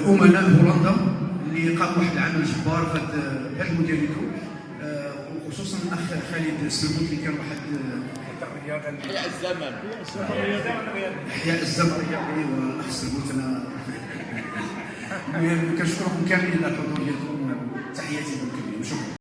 الامناء هولندا اللي قاموا واحد العمل جبار في هذا المودياليتو آه، وخصوصا الأخ خالد السلموت اللي كان واحد أحياء الزمن. أحياء الزمن. الرياضي الأخ السلموت أنا كنشكركم كاملين على الحضور ديالكم.